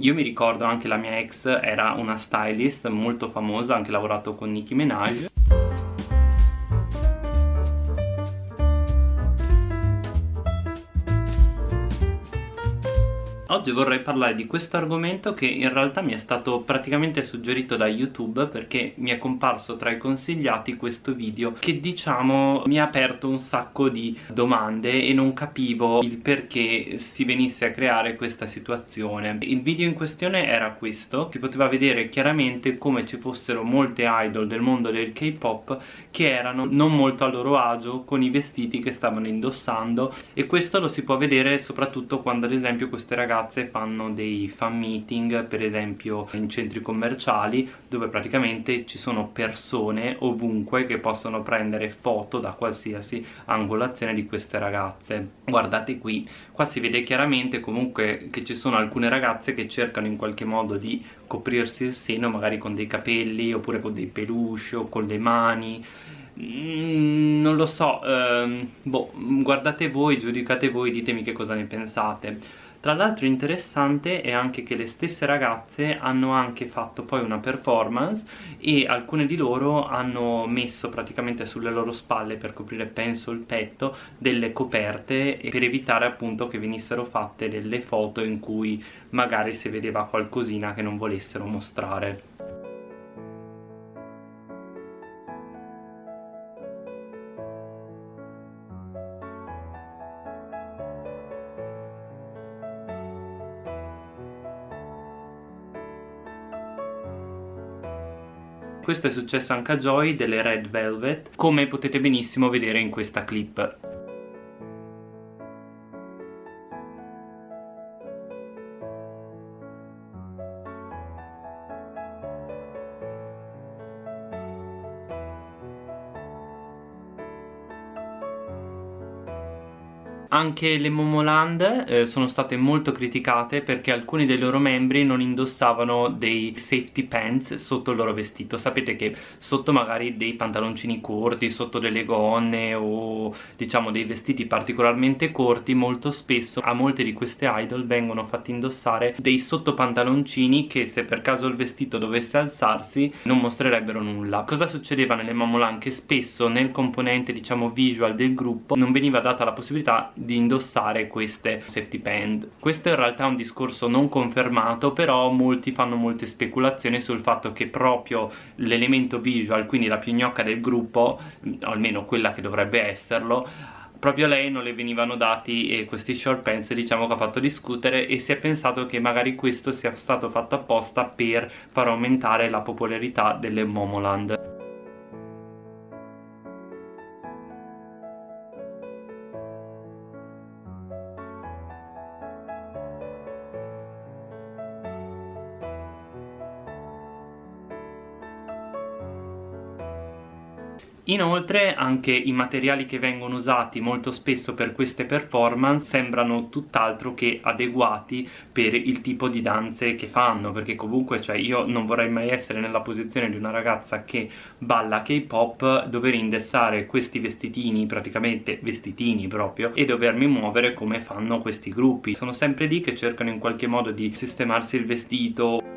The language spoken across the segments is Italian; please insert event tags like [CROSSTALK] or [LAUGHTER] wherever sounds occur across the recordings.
io mi ricordo anche la mia ex era una stylist molto famosa, anche lavorato con Nicki Minaj Oggi vorrei parlare di questo argomento che in realtà mi è stato praticamente suggerito da YouTube perché mi è comparso tra i consigliati questo video che diciamo mi ha aperto un sacco di domande e non capivo il perché si venisse a creare questa situazione. Il video in questione era questo, si poteva vedere chiaramente come ci fossero molte idol del mondo del K-pop che erano non molto a loro agio con i vestiti che stavano indossando e questo lo si può vedere soprattutto quando ad esempio queste ragazze ragazze fanno dei fan meeting per esempio in centri commerciali dove praticamente ci sono persone ovunque che possono prendere foto da qualsiasi angolazione di queste ragazze guardate qui qua si vede chiaramente comunque che ci sono alcune ragazze che cercano in qualche modo di coprirsi il seno magari con dei capelli oppure con dei peluche o con le mani Mm, non lo so, ehm, boh, guardate voi, giudicate voi, ditemi che cosa ne pensate. Tra l'altro interessante è anche che le stesse ragazze hanno anche fatto poi una performance e alcune di loro hanno messo praticamente sulle loro spalle per coprire penso il petto delle coperte per evitare appunto che venissero fatte delle foto in cui magari si vedeva qualcosina che non volessero mostrare. Questo è successo anche a Joy delle Red Velvet come potete benissimo vedere in questa clip Anche le Momoland eh, sono state molto criticate perché alcuni dei loro membri non indossavano dei safety pants sotto il loro vestito. Sapete che sotto magari dei pantaloncini corti, sotto delle gonne o diciamo dei vestiti particolarmente corti, molto spesso a molte di queste idol vengono fatti indossare dei sottopantaloncini che se per caso il vestito dovesse alzarsi non mostrerebbero nulla. Cosa succedeva nelle Momoland? Che spesso nel componente diciamo visual del gruppo non veniva data la possibilità di indossare queste safety band questo in realtà è un discorso non confermato però molti fanno molte speculazioni sul fatto che proprio l'elemento visual quindi la più gnocca del gruppo almeno quella che dovrebbe esserlo proprio a lei non le venivano dati questi short pants diciamo che ha fatto discutere e si è pensato che magari questo sia stato fatto apposta per far aumentare la popolarità delle Momoland Inoltre anche i materiali che vengono usati molto spesso per queste performance sembrano tutt'altro che adeguati per il tipo di danze che fanno perché comunque cioè, io non vorrei mai essere nella posizione di una ragazza che balla K-pop dover indossare questi vestitini, praticamente vestitini proprio e dovermi muovere come fanno questi gruppi. Sono sempre lì che cercano in qualche modo di sistemarsi il vestito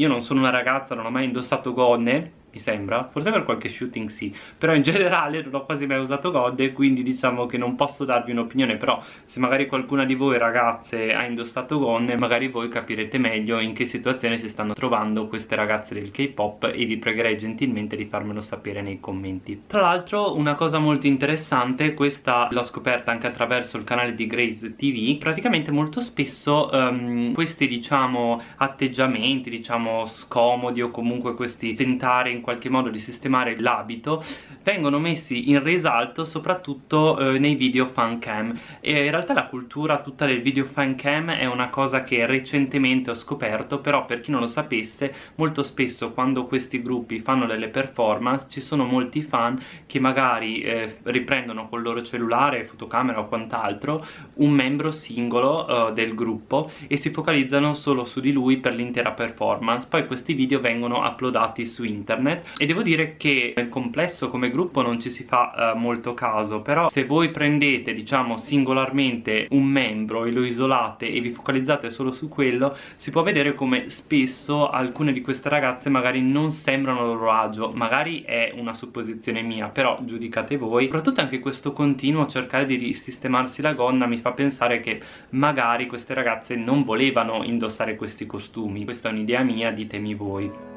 io non sono una ragazza, non ho mai indossato gonne mi sembra, forse per qualche shooting sì. Però in generale non ho quasi mai usato God quindi diciamo che non posso darvi un'opinione. Però se magari qualcuna di voi ragazze ha indossato gonne magari voi capirete meglio in che situazione si stanno trovando queste ragazze del K-pop e vi pregherei gentilmente di farmelo sapere nei commenti. Tra l'altro una cosa molto interessante questa l'ho scoperta anche attraverso il canale di Grace TV praticamente molto spesso um, questi diciamo atteggiamenti diciamo scomodi o comunque questi tentare in in qualche modo di sistemare l'abito vengono messi in risalto soprattutto eh, nei video fan cam. E in realtà la cultura tutta del video fan cam è una cosa che recentemente ho scoperto però per chi non lo sapesse molto spesso quando questi gruppi fanno delle performance ci sono molti fan che magari eh, riprendono col loro cellulare, fotocamera o quant'altro un membro singolo eh, del gruppo e si focalizzano solo su di lui per l'intera performance. Poi questi video vengono uploadati su internet e devo dire che nel complesso come gruppo non ci si fa eh, molto caso però se voi prendete diciamo singolarmente un membro e lo isolate e vi focalizzate solo su quello si può vedere come spesso alcune di queste ragazze magari non sembrano a loro agio magari è una supposizione mia però giudicate voi. Soprattutto anche questo continuo cercare di risistemarsi la gonna mi fa pensare che magari queste ragazze non volevano indossare questi costumi. Questa è un'idea mia ditemi voi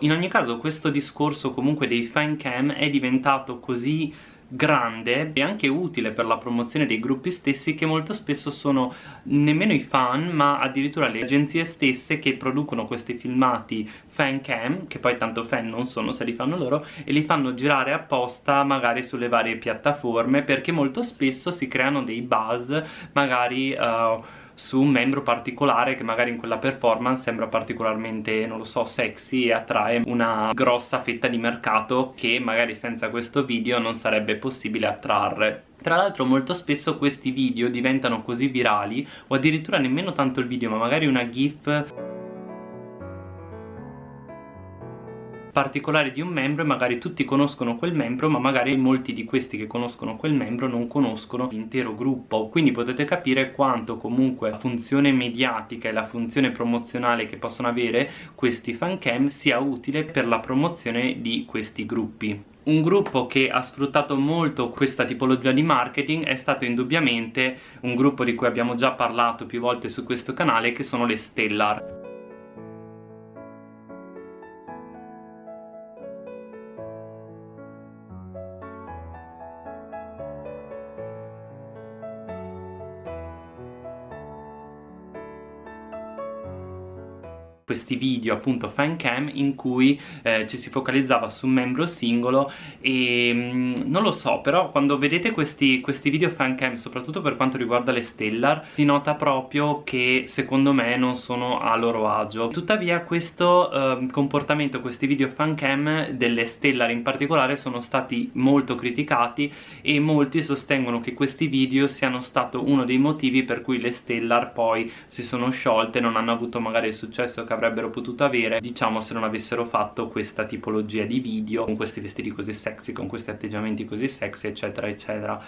in ogni caso questo discorso comunque dei fan cam è diventato così grande e anche utile per la promozione dei gruppi stessi che molto spesso sono nemmeno i fan ma addirittura le agenzie stesse che producono questi filmati fan cam che poi tanto fan non sono se li fanno loro e li fanno girare apposta magari sulle varie piattaforme perché molto spesso si creano dei buzz magari uh, su un membro particolare che magari in quella performance sembra particolarmente, non lo so, sexy e attrae una grossa fetta di mercato che magari senza questo video non sarebbe possibile attrarre. Tra l'altro molto spesso questi video diventano così virali o addirittura nemmeno tanto il video ma magari una gif particolare di un membro e magari tutti conoscono quel membro ma magari molti di questi che conoscono quel membro non conoscono l'intero gruppo. Quindi potete capire quanto comunque la funzione mediatica e la funzione promozionale che possono avere questi fancam sia utile per la promozione di questi gruppi. Un gruppo che ha sfruttato molto questa tipologia di marketing è stato indubbiamente un gruppo di cui abbiamo già parlato più volte su questo canale che sono le Stellar questi video appunto fan cam in cui eh, ci si focalizzava su un membro singolo e mh, mm, non lo so però quando vedete questi, questi video fan cam soprattutto per quanto riguarda le Stellar si nota proprio che secondo me non sono a loro agio. Tuttavia questo eh, comportamento questi video fan cam delle Stellar in particolare sono stati molto criticati e molti sostengono che questi video siano stato uno dei motivi per cui le Stellar poi si sono sciolte non hanno avuto magari il successo che avrebbero avrebbero potuto avere diciamo se non avessero fatto questa tipologia di video con questi vestiti così sexy con questi atteggiamenti così sexy eccetera eccetera.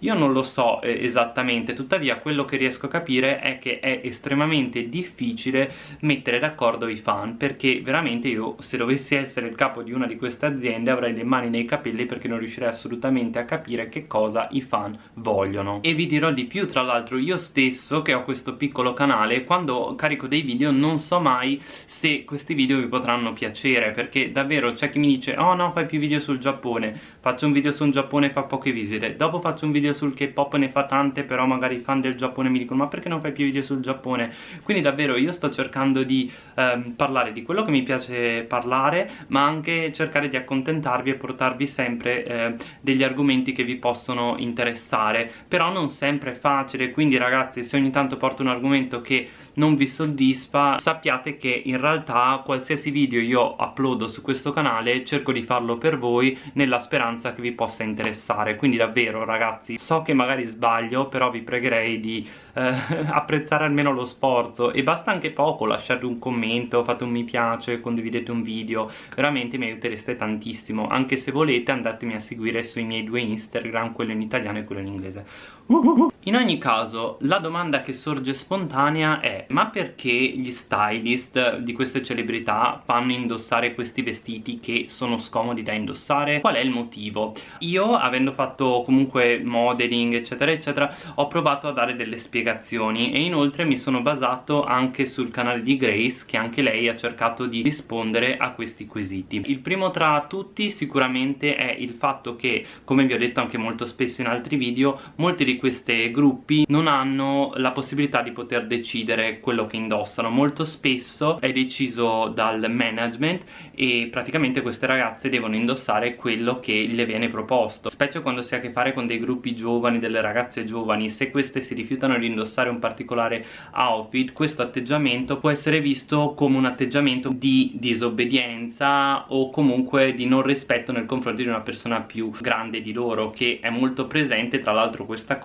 Io non lo so eh, esattamente. Tuttavia quello che riesco a capire è che è estremamente difficile mettere d'accordo i fan perché veramente io se dovessi essere il capo di una di queste aziende avrei le mani nei capelli perché non riuscirei assolutamente a capire che cosa i fan vogliono. E vi dirò di più tra l'altro io stesso che ho questo piccolo canale quando carico dei video non so mai se questi video vi potranno piacere perché davvero c'è chi mi dice oh no fai più video sul Giappone faccio un video sul Giappone e fa poche visite. Dopo faccio un video sul K-pop ne fa tante però magari i fan del Giappone mi dicono ma perché non fai più video sul Giappone? Quindi davvero io sto cercando di ehm, parlare di quello che mi piace parlare ma anche cercare di accontentarvi e portarvi sempre eh, degli argomenti che vi possono interessare. Però non sempre è facile quindi ragazzi se ogni tanto porto un argomento che non vi soddisfa sappiate che in realtà qualsiasi video io uploado su questo canale cerco di farlo per voi nella speranza che vi possa interessare. Quindi davvero ragazzi so che magari sbaglio però vi pregherei di eh, [LAUGHS] apprezzare almeno lo sforzo. E basta anche poco lasciate un commento fate un mi piace condividete un video. Veramente mi aiutereste tantissimo. Anche se volete andatemi a seguire sui miei due instagram quello in italiano e quello in inglese in ogni caso, la domanda che sorge spontanea è ma perché gli stylist di queste celebrità fanno indossare questi vestiti che sono scomodi da indossare? Qual è il motivo? Io, avendo fatto comunque modeling eccetera eccetera, ho provato a dare delle spiegazioni e inoltre mi sono basato anche sul canale di Grace che anche lei ha cercato di rispondere a questi quesiti. Il primo tra tutti sicuramente è il fatto che, come vi ho detto anche molto spesso in altri video, molte di queste gruppi non hanno la possibilità di poter decidere quello che indossano. Molto spesso è deciso dal management e praticamente queste ragazze devono indossare quello che le viene proposto. Specie quando si ha a che fare con dei gruppi giovani, delle ragazze giovani. Se queste si rifiutano di indossare un particolare outfit questo atteggiamento può essere visto come un atteggiamento di disobbedienza o comunque di non rispetto nei confronti di una persona più grande di loro che è molto presente tra l'altro questa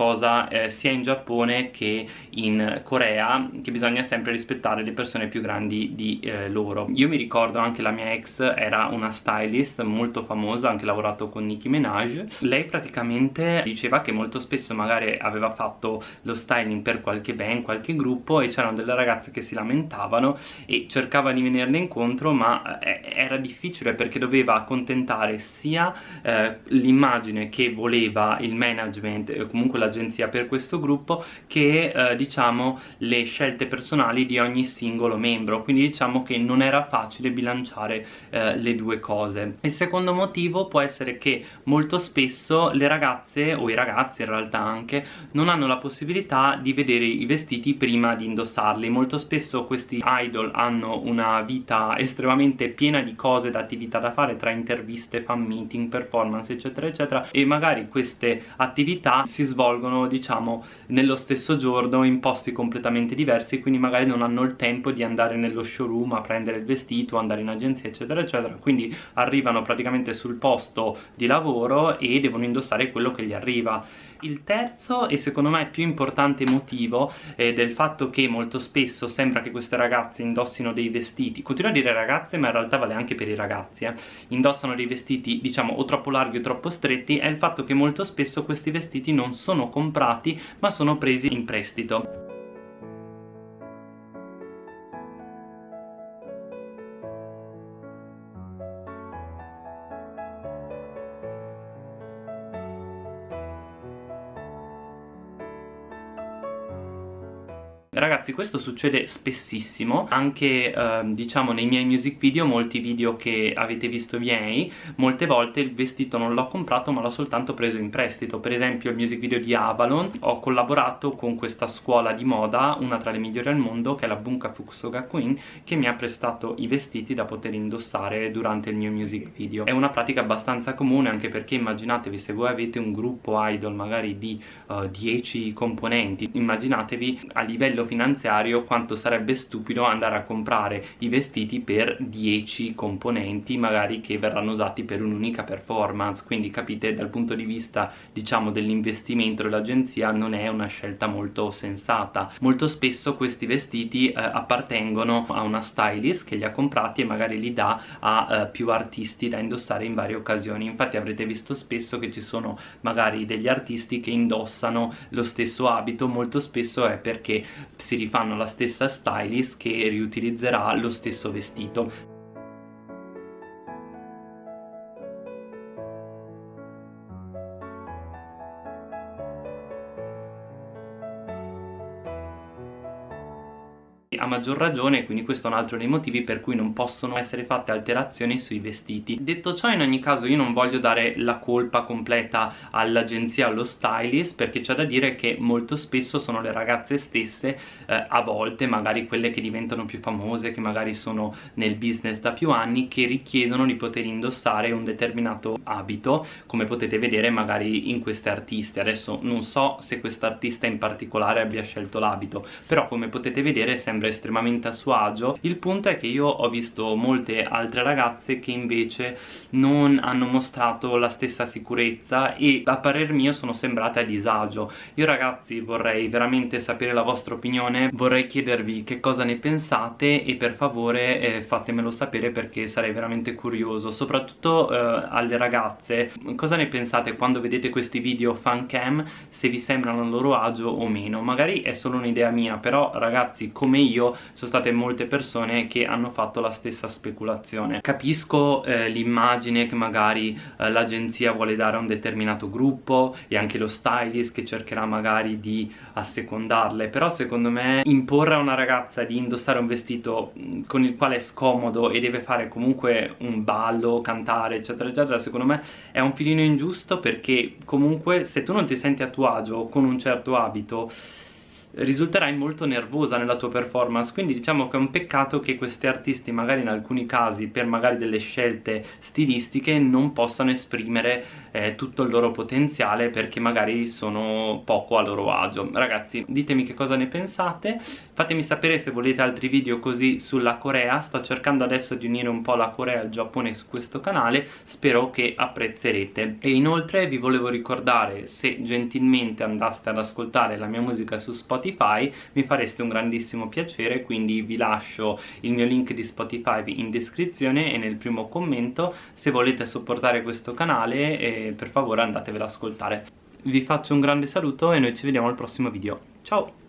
eh, sia in Giappone che in Corea che bisogna sempre rispettare le persone più grandi di eh, loro. Io mi ricordo anche la mia ex era una stylist molto famosa anche lavorato con Nicki Minaj. Lei praticamente diceva che molto spesso magari aveva fatto lo styling per qualche band, qualche gruppo e c'erano delle ragazze che si lamentavano e cercava di venirne incontro ma eh, era difficile perché doveva accontentare sia eh, l'immagine che voleva il management e comunque l'agenzia per questo gruppo che eh, diciamo le scelte personali di ogni singolo membro. Quindi diciamo che non era facile bilanciare eh, le due cose. Il secondo motivo può essere che molto spesso le ragazze o i ragazzi in realtà anche non hanno la possibilità di vedere i vestiti prima di indossarli. Molto spesso questi idol hanno una vita estremamente piena di cose da attività da fare tra interviste, fan meeting, performance eccetera eccetera e magari queste attività si svolgono diciamo nello stesso giorno in posti completamente diversi quindi magari non hanno il tempo di andare nello showroom a prendere il vestito, andare in agenzia eccetera eccetera. Quindi arrivano praticamente sul posto di lavoro e devono indossare quello che gli arriva il terzo e secondo me più importante motivo eh, del fatto che molto spesso sembra che queste ragazze indossino dei vestiti, continuo a dire ragazze ma in realtà vale anche per i ragazzi, eh, indossano dei vestiti diciamo o troppo larghi o troppo stretti è il fatto che molto spesso questi vestiti non sono comprati ma sono presi in prestito. Ragazzi questo succede spessissimo anche eh, diciamo nei miei music video, molti video che avete visto miei molte volte il vestito non l'ho comprato ma l'ho soltanto preso in prestito. Per esempio il music video di Avalon ho collaborato con questa scuola di moda una tra le migliori al mondo che è la Bunka Fukusoga Queen che mi ha prestato i vestiti da poter indossare durante il mio music video. È una pratica abbastanza comune anche perché immaginatevi se voi avete un gruppo idol magari di uh, eh, 10 componenti immaginatevi a livello finanziario quanto sarebbe stupido andare a comprare i vestiti per 10 componenti magari che verranno usati per un'unica performance. Quindi capite dal punto di vista diciamo dell'investimento dell'agenzia non è una scelta molto sensata. Molto spesso questi vestiti eh, appartengono a una stylist che li ha comprati e magari li dà a eh, più artisti da indossare in varie occasioni. Infatti avrete visto spesso che ci sono magari degli artisti che indossano lo stesso abito. Molto spesso è perché si rifanno la stessa stylist che riutilizzerà lo stesso vestito a maggior ragione quindi questo è un altro dei motivi per cui non possono essere fatte alterazioni sui vestiti. Detto ciò in ogni caso io non voglio dare la colpa completa all'agenzia allo stylist perché c'è da dire che molto spesso sono le ragazze stesse eh, a volte magari quelle che diventano più famose che magari sono nel business da più anni che richiedono di poter indossare un determinato abito come potete vedere magari in queste artiste. Adesso non so se questa artista in particolare abbia scelto l'abito però come potete vedere sembra estremamente a suo agio. Il punto è che io ho visto molte altre ragazze che invece non hanno mostrato la stessa sicurezza e a parer mio sono sembrate a disagio. Io ragazzi vorrei veramente sapere la vostra opinione. Vorrei chiedervi che cosa ne pensate e per favore eh, fatemelo sapere perché sarei veramente curioso. Soprattutto eh, alle ragazze cosa ne pensate quando vedete questi video fan cam se vi sembrano a loro agio o meno? Magari è solo un'idea mia però ragazzi come io io sono state molte persone che hanno fatto la stessa speculazione. Capisco eh, l'immagine che magari eh, l'agenzia vuole dare a un determinato gruppo e anche lo stylist che cercherà magari di assecondarle però secondo me imporre a una ragazza di indossare un vestito con il quale è scomodo e deve fare comunque un ballo, cantare eccetera eccetera secondo me è un filino ingiusto perché comunque se tu non ti senti a tuo agio con un certo abito risulterai molto nervosa nella tua performance quindi diciamo che è un peccato che questi artisti magari in alcuni casi per magari delle scelte stilistiche non possano esprimere eh, tutto il loro potenziale perché magari sono poco a loro agio. Ragazzi ditemi che cosa ne pensate fatemi sapere se volete altri video così sulla Corea. Sto cercando adesso di unire un po' la Corea e il Giappone su questo canale. Spero che apprezzerete. E inoltre vi volevo ricordare se gentilmente andaste ad ascoltare la mia musica su Spotify mi fareste un grandissimo piacere quindi vi lascio il mio link di Spotify in descrizione e nel primo commento. Se volete supportare questo canale eh, per favore andatevelo ad ascoltare. Vi faccio un grande saluto e noi ci vediamo al prossimo video. Ciao